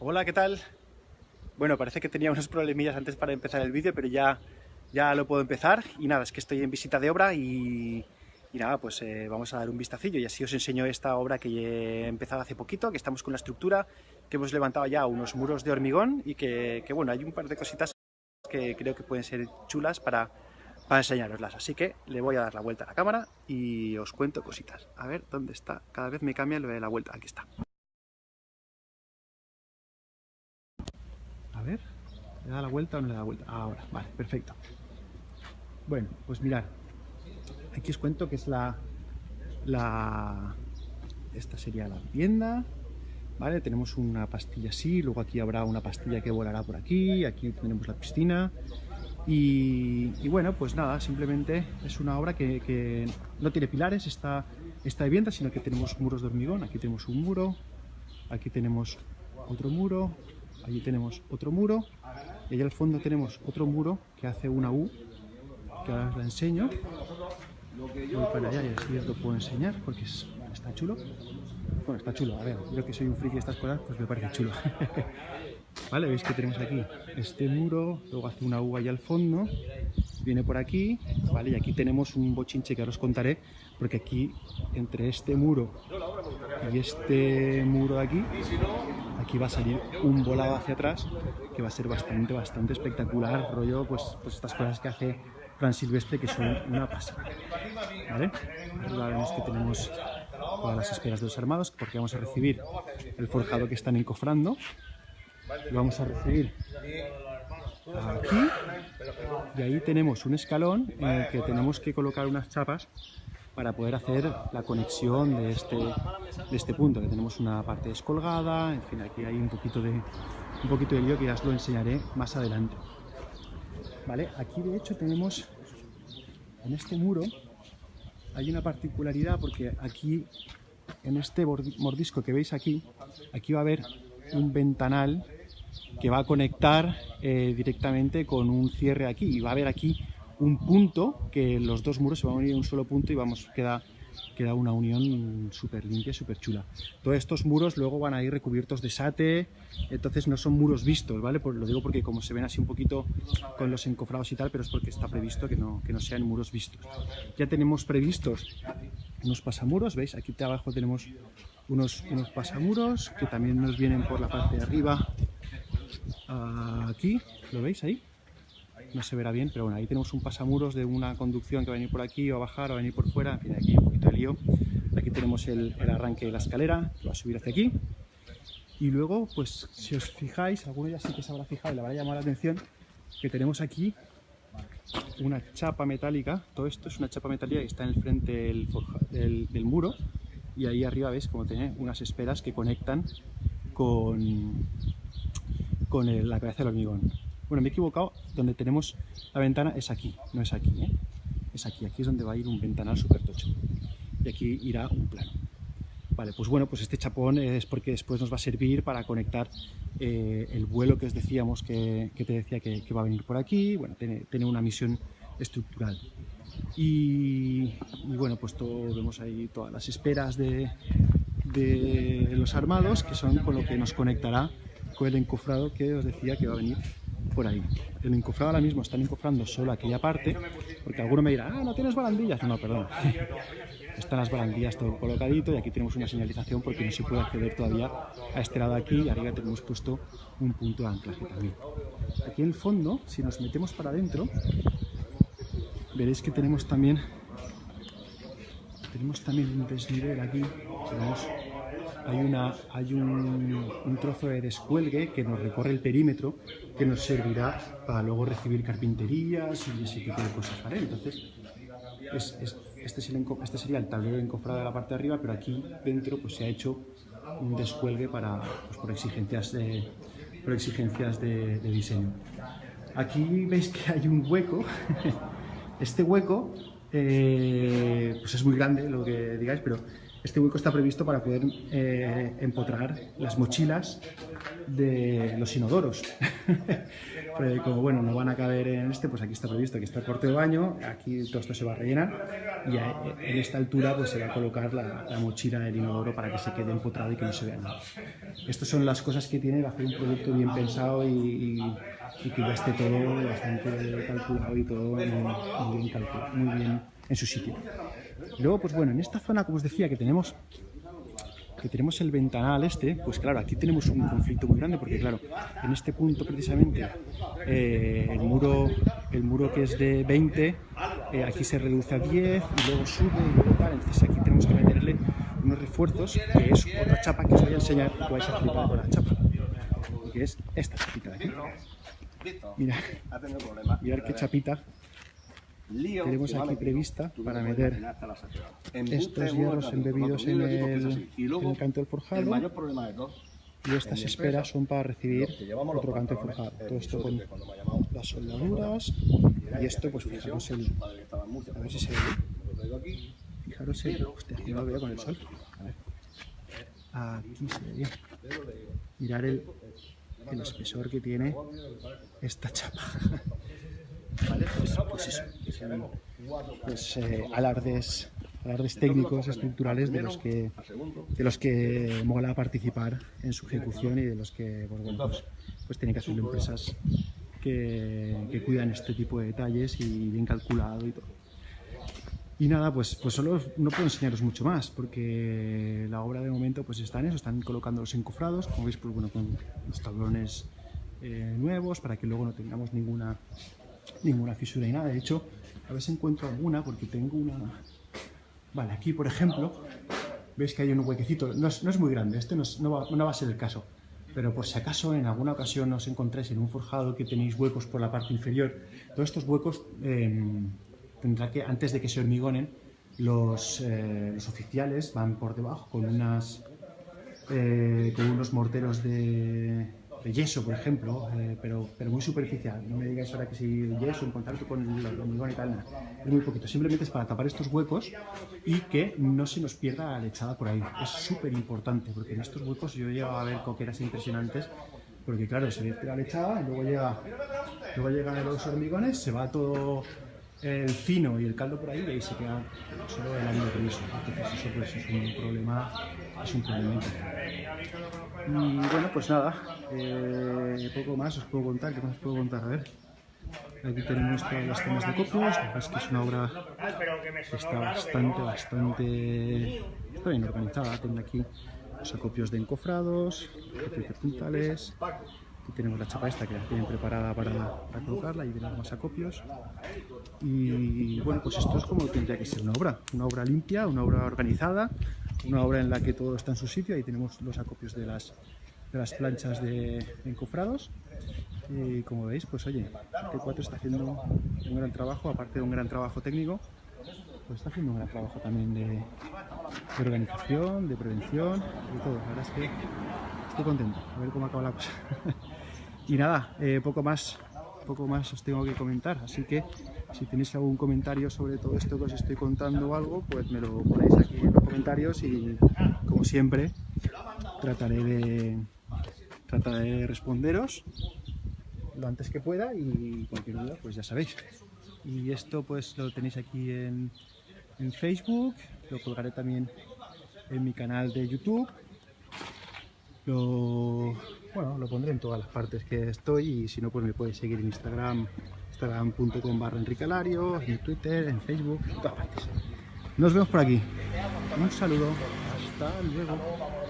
Hola, ¿qué tal? Bueno, parece que tenía unos problemillas antes para empezar el vídeo, pero ya, ya lo puedo empezar. Y nada, es que estoy en visita de obra y, nada, pues eh, vamos a dar un vistacillo y así os enseño esta obra que he empezado hace poquito, que estamos con la estructura, que hemos levantado ya unos muros de hormigón y que, que bueno, hay un par de cositas que creo que pueden ser chulas para, para enseñaroslas. Así que le voy a dar la vuelta a la cámara y os cuento cositas. A ver, ¿dónde está? Cada vez me cambia lo de la vuelta. Aquí está. A ver, ¿le da la vuelta o no le da la vuelta? Ahora, vale, perfecto. Bueno, pues mirad. Aquí os cuento que es la... la esta sería la vivienda, ¿vale? Tenemos una pastilla así, luego aquí habrá una pastilla que volará por aquí, aquí tenemos la piscina, y, y, bueno, pues nada, simplemente es una obra que, que no tiene pilares esta, esta vivienda, sino que tenemos muros de hormigón. Aquí tenemos un muro, aquí tenemos otro muro, allí tenemos otro muro, y allá al fondo tenemos otro muro que hace una U, que ahora os la enseño. Voy para allá y así os lo puedo enseñar porque es, está chulo. Bueno, está chulo, a ver, yo que soy un friki de estas cosas, pues me parece chulo. ¿Vale? Veis que tenemos aquí este muro, luego hace una U ahí al fondo, viene por aquí, ¿vale? Y aquí tenemos un bochinche que ahora os contaré, porque aquí, entre este muro y este muro de aquí, aquí va a salir un volado hacia atrás, que va a ser bastante, bastante espectacular, rollo, pues, pues estas cosas que hace Fran Silvestre, que son una pasada, ¿vale? Ahora vemos que tenemos todas las esperas de los armados, porque vamos a recibir el forjado que están encofrando, lo vamos a recibir aquí y ahí tenemos un escalón en el que tenemos que colocar unas chapas para poder hacer la conexión de este, de este punto, que tenemos una parte descolgada, en fin, aquí hay un poquito de, un poquito de lío que ya os lo enseñaré más adelante. ¿Vale? Aquí de hecho tenemos, en este muro, hay una particularidad porque aquí, en este mordisco que veis aquí, aquí va a haber un ventanal que va a conectar eh, directamente con un cierre aquí y va a haber aquí un punto que los dos muros se van a unir en un solo punto y vamos, queda, queda una unión súper limpia, súper chula. Todos estos muros luego van a ir recubiertos de sate, entonces no son muros vistos, ¿vale? Pues lo digo porque como se ven así un poquito con los encofrados y tal, pero es porque está previsto que no, que no sean muros vistos. Ya tenemos previstos unos pasamuros, ¿veis? Aquí abajo tenemos unos, unos pasamuros que también nos vienen por la parte de arriba aquí, ¿lo veis ahí? No se verá bien, pero bueno, ahí tenemos un pasamuros de una conducción que va a venir por aquí o a bajar o a venir por fuera, en fin, aquí un poquito de lío. Aquí tenemos el, arranque de la escalera, que va a subir hacia aquí. Y luego, pues si os fijáis, alguno ya sí que se habrá fijado y le habrá llamado la atención, que tenemos aquí una chapa metálica, todo esto es una chapa metálica que está en el frente del muro y ahí arriba veis como tiene unas esperas que conectan con, con el, la cabeza del hormigón. Bueno, me he equivocado, donde tenemos la ventana es aquí, no es aquí, ¿eh? es aquí, aquí es donde va a ir un ventanal súper tocho y aquí irá un plano. Vale, pues bueno, pues este chapón es porque después nos va a servir para conectar eh, el vuelo que os decíamos que, que te decía que, va a venir por aquí, bueno, tiene, tiene una misión estructural. Y, y, bueno, pues todo, vemos ahí todas las esperas de, de los armados, que son con lo que nos conectará con el encofrado que os decía que va a venir por ahí. El encofrado ahora mismo están encofrando solo aquella parte, porque alguno me dirá, ah, no tienes barandillas. No, perdón. Están las barandillas todo colocadito y aquí tenemos una señalización porque no se puede acceder todavía a este lado aquí y arriba tenemos puesto un punto de anclaje también. Aquí en el fondo, si nos metemos para adentro, veréis que tenemos también tenemos también un desnivel aquí, hay, una, hay un, un, trozo de descuelgue que nos recorre el perímetro que nos servirá para luego recibir carpinterías y ese tipo de cosas, ¿vale? Entonces, es, es, este, sería, este, sería, el tablero encofrado de la parte de arriba, pero aquí dentro pues, se ha hecho un descuelgue para, pues, por exigencias, de, por exigencias de, de diseño. Aquí veis que hay un hueco, este hueco eh, pues es muy grande lo que digáis, pero este hueco está previsto para poder eh, empotrar las mochilas de los inodoros. como bueno, no van a caber en este, pues aquí está previsto que está el corte de baño, aquí todo esto se va a rellenar y en esta altura pues se va a colocar la, mochila del inodoro para que se quede empotrado y que no se vea nada. Estas son las cosas que tiene hacer un producto bien pensado y, que ya esté todo bastante calculado y todo muy, bien calculado, muy bien en su sitio. Luego, pues bueno, en esta zona, como os decía, que tenemos que tenemos el ventanal este, pues claro, aquí tenemos un conflicto muy grande porque claro, en este punto precisamente eh, el, muro, el muro que es de 20, eh, aquí se reduce a 10 y luego sube y luego tal, entonces aquí tenemos que meterle unos refuerzos, que es otra chapa que os voy a enseñar. Que vais a flipar con la chapa, que es esta chapita de aquí. Mira, mirad qué chapita tenemos aquí prevista para meter estos hierros embebidos en el, canto del forjado y estas esperas son para recibir otro canto del forjado. Todo esto con las soldaduras y esto pues fijaros el... a ver si se ve. Fijaros el... hostia, aquí no lo veo con el sol. A ver. Aquí se ve bien. Mirar el, el espesor que tiene esta chapa. Pues, eso, pues, eh, alardes, alardes técnicos, estructurales de los que de los que mola participar en su ejecución y de los que pues, bueno, pues, pues tienen que ser empresas que, que, cuidan este tipo de detalles y bien calculado y todo. Y nada, pues, pues solo no puedo enseñaros mucho más, porque la obra de momento pues está en eso, están colocando los encofrados, como veis, pues bueno, con los tablones eh, nuevos, para que luego no tengamos ninguna ninguna fisura y nada. De hecho, a ver si encuentro alguna, porque tengo una... Vale, aquí por ejemplo, veis que hay un huequecito, no es, muy grande, este no, va, a ser el caso, pero por si acaso en alguna ocasión os encontráis en un forjado que tenéis huecos por la parte inferior, todos estos huecos em, tendrá que, antes de que se hormigonen, los, eh, los oficiales van por debajo con unas eh, con unos morteros de, yeso, por ejemplo, eh, pero, pero muy superficial. No me digáis ahora que si yeso en contacto con el hormigón y tal, es muy poquito. Simplemente es para tapar estos huecos y que no se nos pierda la lechada por ahí. Es súper importante porque en estos huecos yo he a ver coqueras impresionantes porque claro, se vierte la lechada luego llega, luego llegan los hormigones, se va todo el fino y el caldo por ahí y ahí se queda solo el ánimo eso. Entonces eso pues, es un problema, es un problema. Y bueno, pues nada, eh, poco más os puedo contar, ¿qué más os puedo contar? A ver. Aquí tenemos todas las zonas de copios, la verdad es que es una obra que está bastante, bastante está bien organizada. Tengo aquí los acopios de encofrados, acopios de puntales, aquí tenemos la chapa esta que la tienen preparada para, para colocarla y vienen más acopios. Y bueno, pues esto es como tendría que ser una obra, una obra limpia, una obra organizada, una obra en la que todo está en su sitio, ahí tenemos los acopios de las, de las planchas de, encofrados y como veis, pues oye, T4 está haciendo un gran trabajo, aparte de un gran trabajo técnico, pues está haciendo un gran trabajo también de, organización, de prevención, de todo. La verdad es que estoy contento, a ver cómo acaba la cosa. y nada, eh, poco más poco más os tengo que comentar, así que si tenéis algún comentario sobre todo esto que os estoy contando o algo, pues me lo ponéis aquí en los comentarios y como siempre trataré de, trataré de responderos lo antes que pueda y cualquier duda pues ya sabéis. Y esto pues lo tenéis aquí en, en Facebook, lo colgaré también en mi canal de YouTube lo, bueno, lo pondré en todas las partes que estoy y si no, pues me podéis seguir en Instagram, instagram.com barra enricalario, en Twitter, en Facebook, en todas partes. Nos vemos por aquí. Un saludo. Hasta luego.